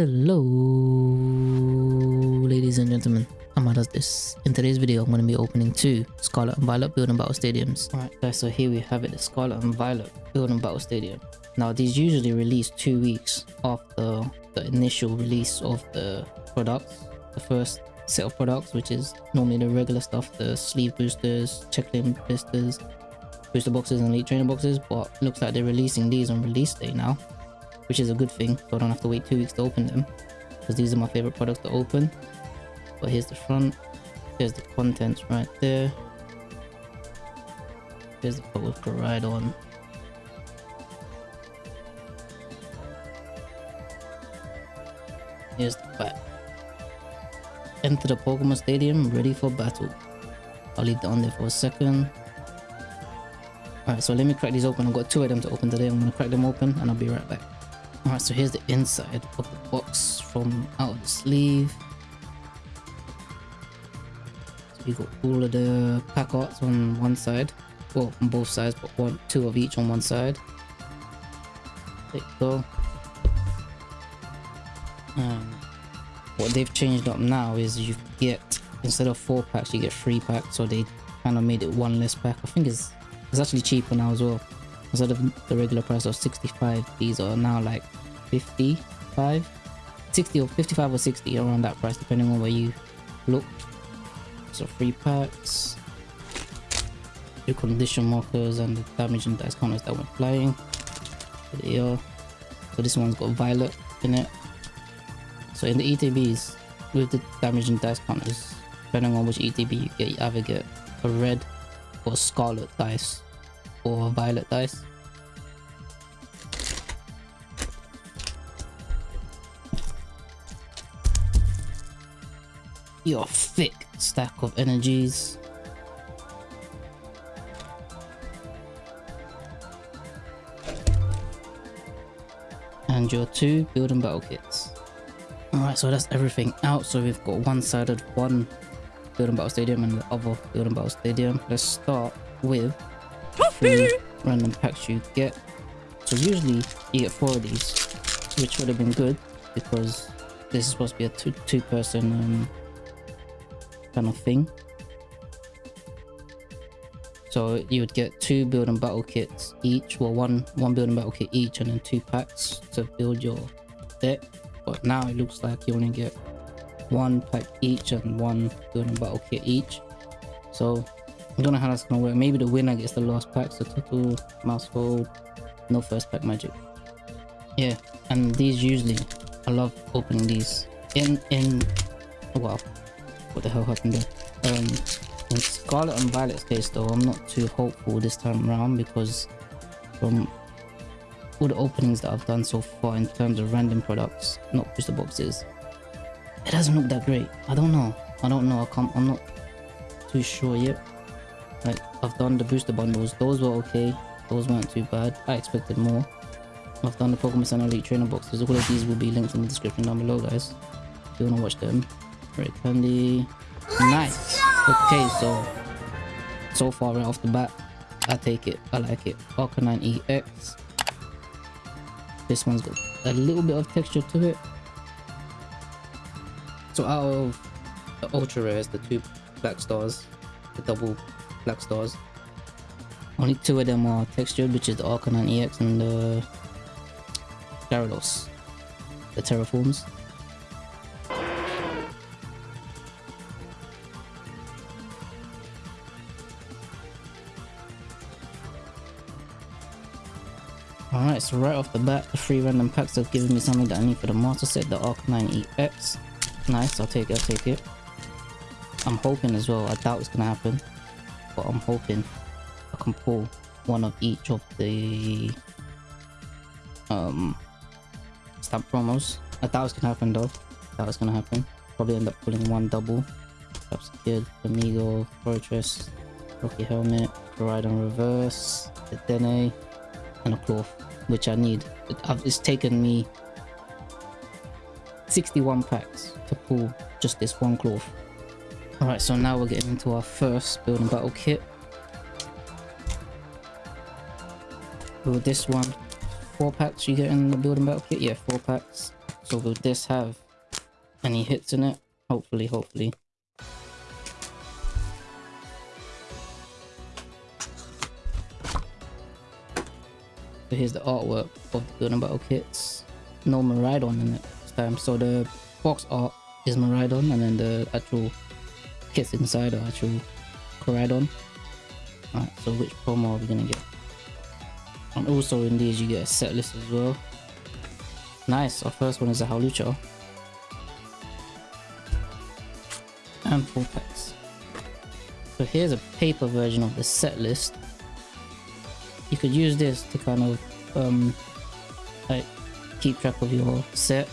Hello, ladies and gentlemen. Amma does this. In today's video, I'm going to be opening two Scarlet and Violet Build and Battle Stadiums. Alright guys, so here we have it, the Scarlet and Violet Build and Battle Stadium. Now these usually release two weeks after the initial release of the products. The first set of products, which is normally the regular stuff, the sleeve boosters, checklane boosters, booster boxes and elite trainer boxes, but looks like they're releasing these on release day now which is a good thing so I don't have to wait two weeks to open them because these are my favorite products to open but here's the front here's the contents right there here's the part with on. here's the back enter the Pokemon Stadium ready for battle I'll leave that on there for a second Alright, so let me crack these open. I've got two of them to open today. I'm to crack them open and I'll be right back. Alright, so here's the inside of the box from out of the sleeve. So you got all of the pack arts on one side. Well, on both sides, but one, two of each on one side. There you go. Um, what they've changed up now is you get, instead of four packs, you get three packs. So they kind of made it one less pack. I think it's, it's actually cheaper now as well instead of the regular price of 65 these are now like 55 60 or 55 or 60 around that price depending on where you look. So free packs. Your condition markers and the damage and dice counters that went flying. There are. So this one's got violet in it. So in the etbs with the damage and dice counters depending on which etb you get you either get a red or scarlet dice or violet dice. Your thick stack of energies. And your two building battle kits. Alright, so that's everything out. So we've got one sided one building battle stadium and the other building battle stadium. Let's start with three random packs you get. So usually you get four of these, which would have been good because this is supposed to be a two, two person um, kind of thing. So you would get two build and battle kits each, well one one build and battle kit each and then two packs to build your deck. But now it looks like you only get one pack each and one build and battle kit each. So I don't know how that's gonna work. Maybe the winner gets the last pack, so total mouse hold, no first pack magic. Yeah, and these usually, I love opening these. In, in, oh wow, what the hell happened there? Um, in Scarlet and Violet's case though, I'm not too hopeful this time around because from all the openings that I've done so far in terms of random products, not booster boxes, it doesn't look that great. I don't know. I don't know. I can't, I'm not too sure yet. Like, I've done the booster bundles. Those were okay. Those weren't too bad. I expected more. I've done the Pokemon Center Elite Trainer boxes. All of these will be linked in the description down below, guys. If you want to watch them. Rare Candy. Nice. Okay, so... So far, right off the bat, I take it. I like it. Arcanine EX. This one's got a little bit of texture to it. So out of the ultra rares, the two black stars, the double black stars. Only two of them are textured, which is the Arcanine EX and the Gyarados, uh, the Terraforms. Alright, so right off the bat, the three random packs have given me something that I need for the master set, the Arcanine EX. Nice, I'll take it, I'll take it. I'm hoping as well, I doubt it's gonna happen, but I'm hoping I can pull one of each of the um stamp promos. I doubt it's gonna happen though. I doubt it's gonna happen. Probably end up pulling one double. Perhaps Kid, Amigo, Fortress, Rocky Helmet, Ride on Reverse, the Dene, and a Klawf, which I need. It, it's taken me 61 packs to pull just this one Klawf. Alright, so now we're getting into our first building battle kit. With this one, four packs you get in the building battle kit? Yeah, four packs. So will this have any hits in it? Hopefully, hopefully. So here's the artwork of the building Battle kits. No Miraidon in it this time. So the box art is Miraidon and then the actual inside are actual Koraidon. Alright, so which promo are we gonna get? And also in these you get a set list as well. Nice, our first one is a Hawlucha. And four packs. So here's a paper version of the set list. You could use this to kind of um like keep track of your set,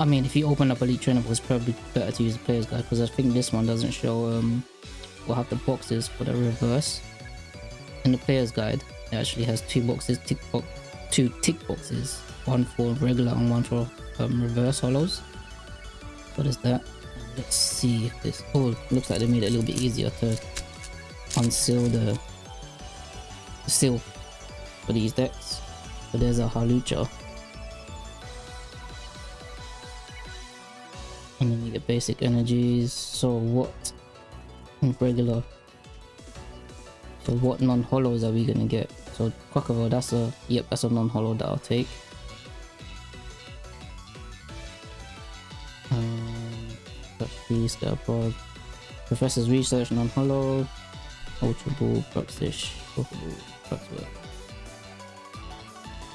I mean if you open up Elite Trainer it's probably better to use the player's guide because I think this one doesn't show um will have the boxes for the reverse. In the player's guide, it actually has two boxes, tick box, two tick boxes, one for regular and one for um, reverse holos. What is that? Let's see if this. Oh, looks like they made it a little bit easier to unseal the, the seal for these decks. But there's a Hawlucha. Get basic energies. So what regular. So what non-holos are we gonna get? So Quaquaval, that's a yep, that's a non-holo that I'll take. Um. Professor's Research non-holo. Ultra Ball.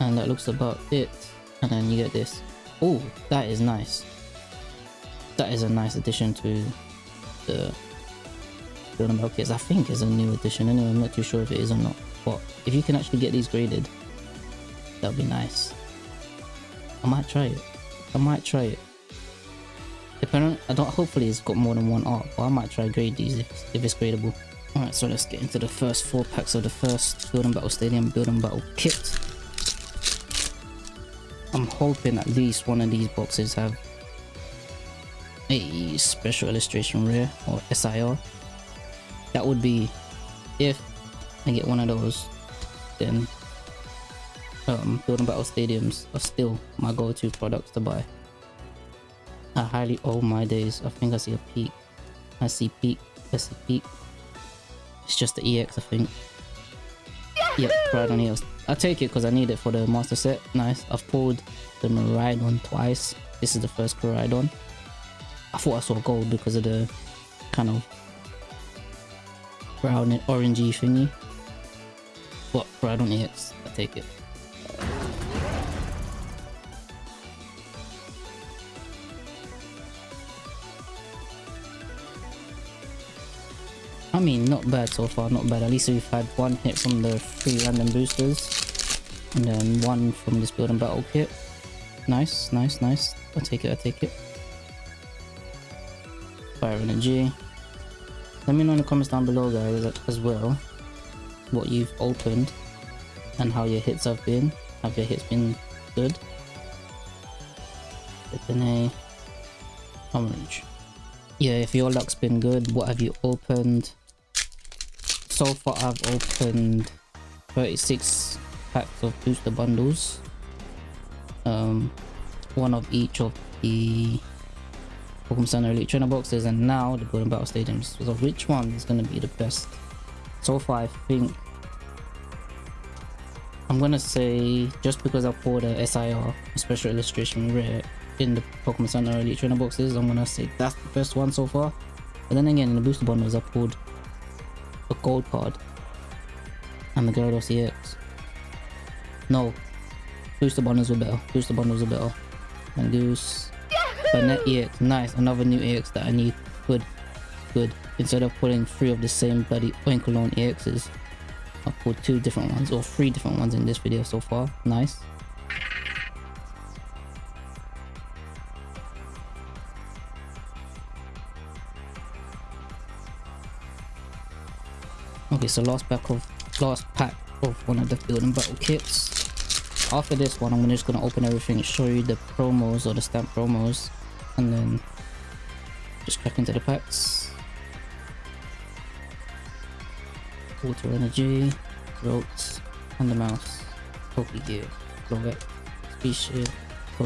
And that looks about it. And then you get this. Oh, that is nice. That is a nice addition to the Build and Battle kits. I think is a new addition. anyway, I'm not too sure if it is or not. But if you can actually get these graded, that would be nice. I might try it. I might try it. Depending, I don't. Hopefully, it's got more than one art, but I might try to grade these if, if it's gradable. Alright, so let's get into the first four packs of the first Building Battle Stadium Building Battle kit. I'm hoping at least one of these boxes have a special illustration rare or SIR that would be if I get one of those then um, Build and Battle Stadiums are still my go-to products to buy. I highly, owe my days, I think I see a peak. I see peak, I see peak. It's just the EX I think. Yep, right on EX. I'll take it because I need it for the master set. Nice. I've pulled the Miraidon twice. This is the first Miraidon. I thought I saw gold because of the kind of brown and orangey thingy. But brown on EX, I take it. I mean, not bad so far, not bad. At least we've had one hit from the three random boosters. And then one from this building battle kit. Nice, nice, nice. i take it, i take it. Fire energy. Let me know in the comments down below guys as well what you've opened and how your hits have been. Have your hits been good? a orange. Yeah, if your luck's been good, what have you opened? So far I've opened 36 packs of booster bundles. Um, one of each of the Pokemon Center Elite Trainer boxes and now the Golden Battle Stadiums. So which one is going to be the best? So far I think I'm gonna say just because I pulled a SIR, a special illustration rare in the Pokemon Center Elite Trainer boxes, I'm gonna say that's the best one so far. But then again in the booster bundles I pulled a gold card and the Gyarados EX. No. Booster bundles were better. Booster bundles were better. And Goose but net EX, nice, another new EX that I need. Good, good. Instead of putting three of the same bloody Oinkologne EXs, I put two different ones, or three different ones in this video so far. Nice. Okay, so last pack of last pack of one of the build and battle kits. After this one, I'm just gonna open everything and show you the promos or the stamp promos and then just crack into the packs. Water energy, throats, and the mouse, Poke gear, Lovat, species,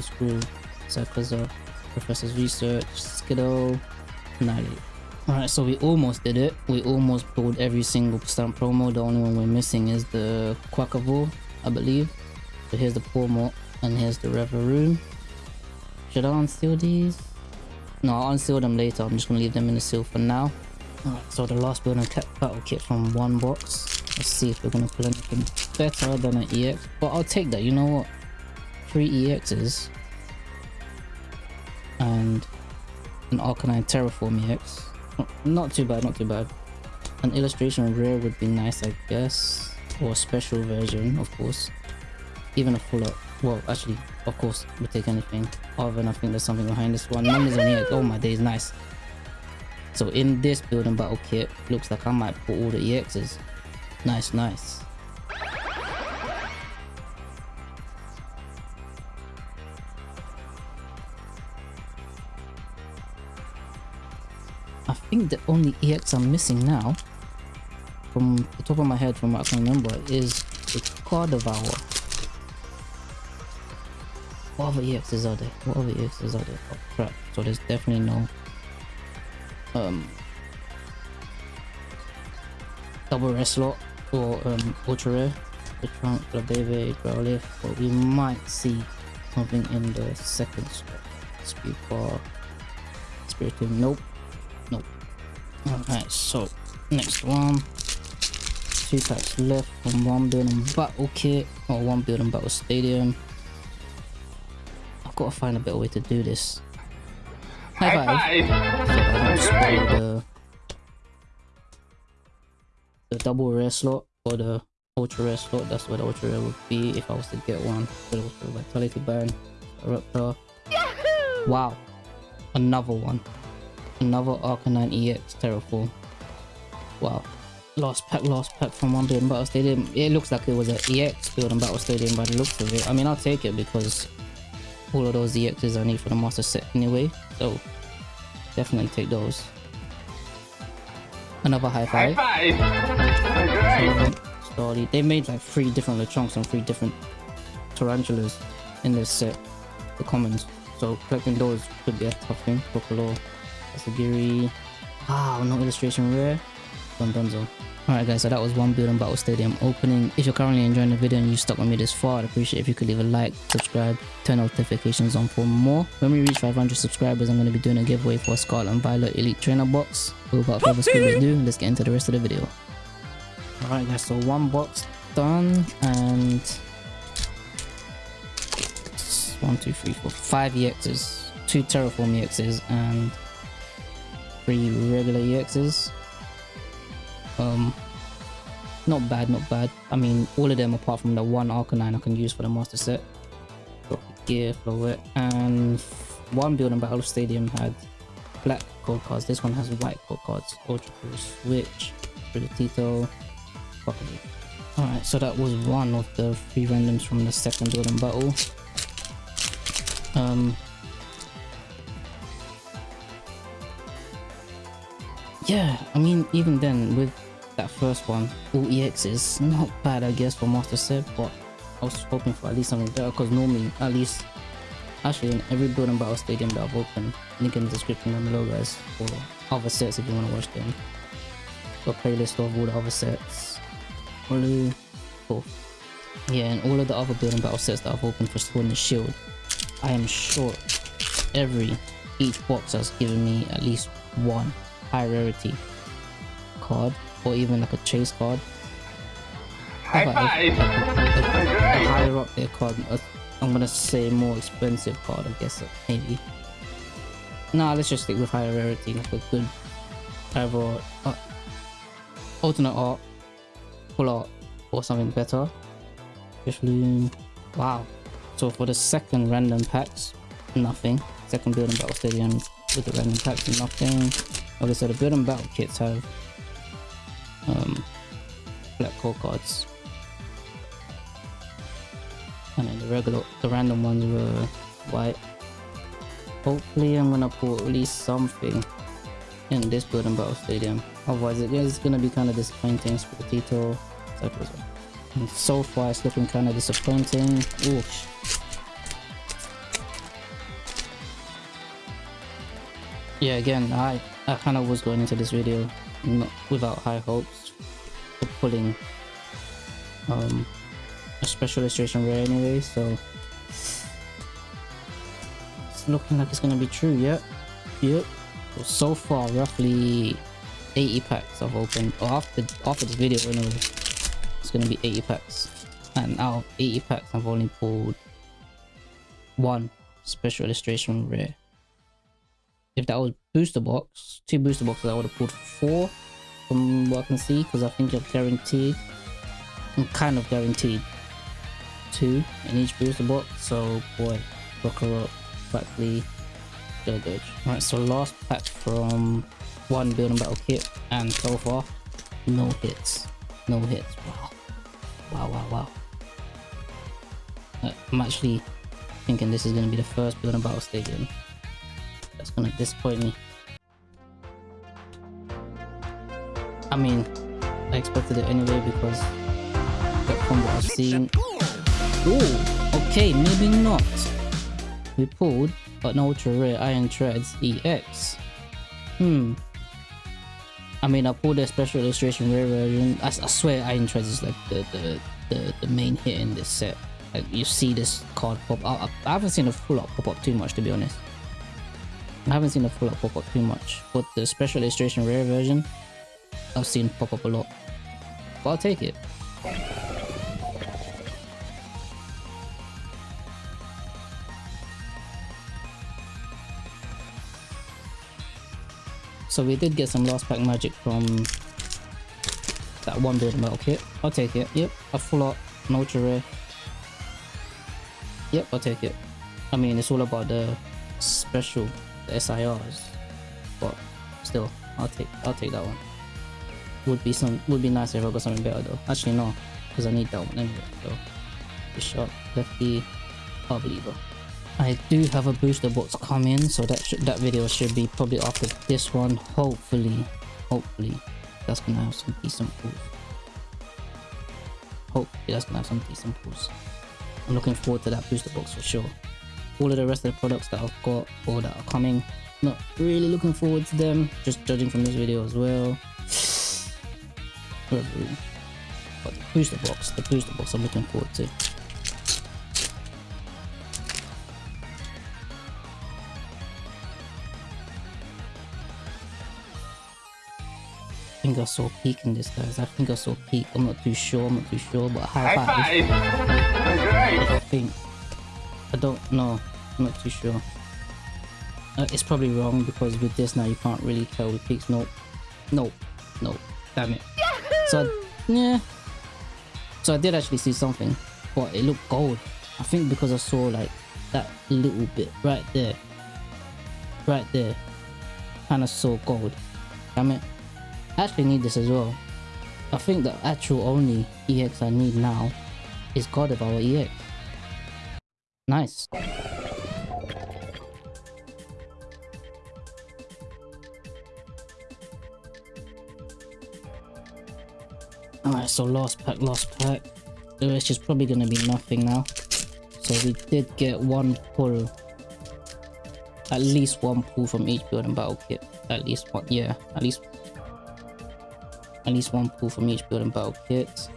Screw, Sarkaza, Professor's Research, Skiddo, Annihilape. Alright, so we almost did it. We almost pulled every single stunt promo. The only one we're missing is the Quaquaval, I believe. So here's the Pawmot, and here's the Revavroom. Should I unseal these? No, I'll unseal them later. I'm just gonna leave them in the seal for now. Alright, so the last building battle kit from one box. Let's see if we're gonna pull anything better than an EX. But I'll take that, you know what? Three EXs. And an Arcanine Terraform EX. Not too bad, not too bad. An illustration rare would be nice, I guess. Or a special version, of course. Even a full up. Well, actually, of course, we'll take anything. Than I think there's something behind this one. Numbers on here. Oh my days, nice. So in this building battle kit, looks like I might put all the EXs. Nice, nice. I think the only EX I'm missing now, from the top of my head from what I can remember, is the Gardevoir. What other EXs are there? What other EXs are there? Oh crap, so there's definitely no um double rare slot or um ultra rare. The trunk, the baby, Growlithe, but we might see something in the second slot. Speed bar, Spiritomb, nope. Nope. Alright, so next one. Two packs left from one building battle kit or one building battle stadium. I've got to find a better way to do this. High! High five. So I don't spoil the, the double rare slot or the ultra rare slot. That's what the ultra rare would be if I was to get one. But also vitality band, Raptor. Wow, another one. Another Arcanine EX Terraform. Wow. Last pack, last pack from one building battle stadium. It looks like it was an EX building battle stadium by the looks of it. I mean, I'll take it because all of those EXs I need for the master set anyway. So definitely take those. Another high five. High five. They made like three different Lechonks and three different Tarountulas in this set. The commons. So collecting those could be a tough thing. Kokolo, Asagiri. Wow, no illustration rare. Dondozo. Alright guys, so that was one building battle stadium opening. If you're currently enjoying the video and you stuck with me this far, I'd appreciate if you could leave a like, subscribe, turn notifications on for more. When we reach 500 subscribers, I'm going to be doing a giveaway for a Scarlet and Violet Elite Trainer box. Without further ado, let's get into the rest of the video. Alright guys, so one box done and one, two, three, four, five EXs, two Terraform EXs and three regular EXs. Um, not bad, not bad. I mean, all of them apart from the one Arcanine I can use for the Master Set. Got Gear, Floet, and one Building Battle Stadium had black code cards. This one has white code cards. Ultra Cool Switch, Tito, Alright, so that was one of the three randoms from the second Building Battle. Um, yeah, I mean, even then, with that first one, all is not bad, I guess, for Master Set, but I was hoping for at least something better, because normally, at least, actually, in every Building Battle Stadium that I've opened, link in the description down below, guys, for other sets if you want to watch them. Got a playlist of all the other sets. Really cool. Oh, yeah, and all of the other Building Battle sets that I've opened for Sword and Shield, I am sure every each box has given me at least one high rarity card or even like a chase card. High five! A, a, a, a higher up there card. i am gonna say more expensive card, I guess maybe. Nah, let's just stick with higher rarity, like a good either uh, alternate art, full art, or something better. Especially, wow, so for the second random packs, nothing. Second building battle stadium with the random packs, nothing. Okay, so the building battle kits have four cards. And then the regular, the random ones were white. Hopefully I'm gonna pull at least something in this building Battle Stadium. Otherwise it is gonna be kind of disappointing. Sportito, etc. And so far it's looking kind of disappointing. Oof. Yeah, again, I, I kind of was going into this video not, without high hopes for pulling um, a special illustration rare anyway, so it's looking like it's gonna be true, yep, yep. So far, roughly 80 packs I've opened, or after, after this video it's gonna be 80 packs. And out of 80 packs, I've only pulled one special illustration rare if that was booster box, two booster boxes, I would have pulled four from what I can see because I think you're guaranteed, I'm kind of guaranteed two in each booster box. So boy, Rockero, Buckley, Gilgage. Alright, so last pack from one building battle kit and so far, no hits. No hits. Wow. Wow, wow, wow. Uh, I'm actually thinking this is going to be the first building battle stadium that's gonna disappoint me. I mean, I expected it anyway because from what I've seen. Okay, maybe not. We pulled an ultra rare Iron Treads EX. Hmm. I mean, I pulled a special illustration rare version. I, I swear Iron Treads is like the, the, the, the main hit in this set. Like, you see this card pop. I, I haven't seen a full up pop up too much to be honest. I haven't seen a full up pop up too much, but the special illustration rare version, I've seen pop up a lot. But I'll take it. So we did get some last pack magic from that one building battle kit. I'll take it. Yep, a full art, an ultra rare. Yep, I'll take it. I mean, it's all about the special the SIRs, but still, I'll take I'll take that one. Would be some would be nice if I got something better though. Actually no, because I need that one anyway. So Bishop, Lefty, Believer. I do have a booster box coming, so that that video should be probably after this one. Hopefully, hopefully, that's gonna have some decent pulls. Hopefully, that's gonna have some decent pulls. I'm looking forward to that booster box for sure all of the rest of the products that I've got or that are coming. Not really looking forward to them, just judging from this video as well. But the booster box, the booster box I'm looking forward to. Think I saw peak in this guys. I think I saw peak. I'm not too sure. I'm not too sure, but high, high five. five. I think I don't know. I'm not too sure. Uh, it's probably wrong because with this now you can't really tell the peaks. Nope. Nope. Nope. Damn it. So, I, yeah. So I did actually see something, but it looked gold. I think because I saw like that little bit right there. Right there. Kind of saw gold. Damn it. I actually need this as well. I think the actual only EX I need now is Gardevoir EX. Nice. Alright, so last pack, last pack. The rest is probably going to be nothing now. So we did get one pull. At least one pull from each building battle kit. At least one, yeah, at least at least one pull from each building battle kit.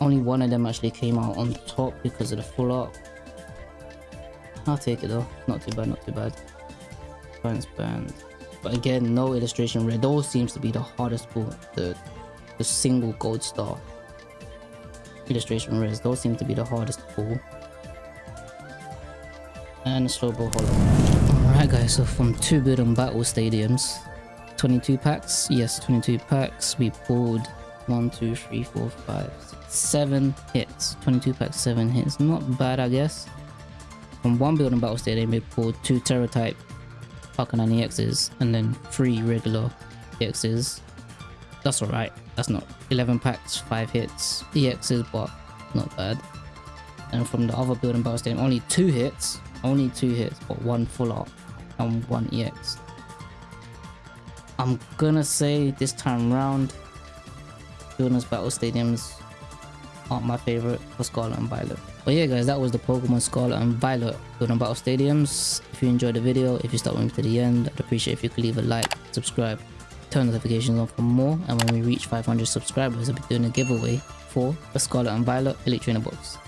Only one of them actually came out on top because of the full art. I'll take it though. Not too bad, not too bad. Burns band. But again, no illustration red. Those seems to be the hardest pull. The the single gold star illustration rares. Those seem to be the hardest pull. And Slowbro Holo. Alright guys, so from two building battle stadiums, 22 packs, yes 22 packs, we pulled 1, 2, 3, 4, 5, 6, 7 hits. 22 packs, 7 hits. Not bad I guess. From one building battle stadium we pulled 2 Terror type Falcon EXs and then 3 regular EXs. That's alright. That's not 11 packs, 5 hits. EXs, but not bad. And from the other building battle stadium, only 2 hits. Only 2 hits, but 1 full art and 1 EX. I'm gonna say this time round, Wilderness Battle Stadiums aren't my favorite for Scarlet and Violet. But yeah guys, that was the Pokemon Scarlet and Violet Building Battle Stadiums. If you enjoyed the video, if you stuck with me to the end, I'd appreciate if you could leave a like, subscribe, turn notifications on for more. And when we reach 500 subscribers, I'll be doing a giveaway for the Scarlet and Violet Trainer box.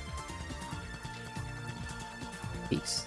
Peace.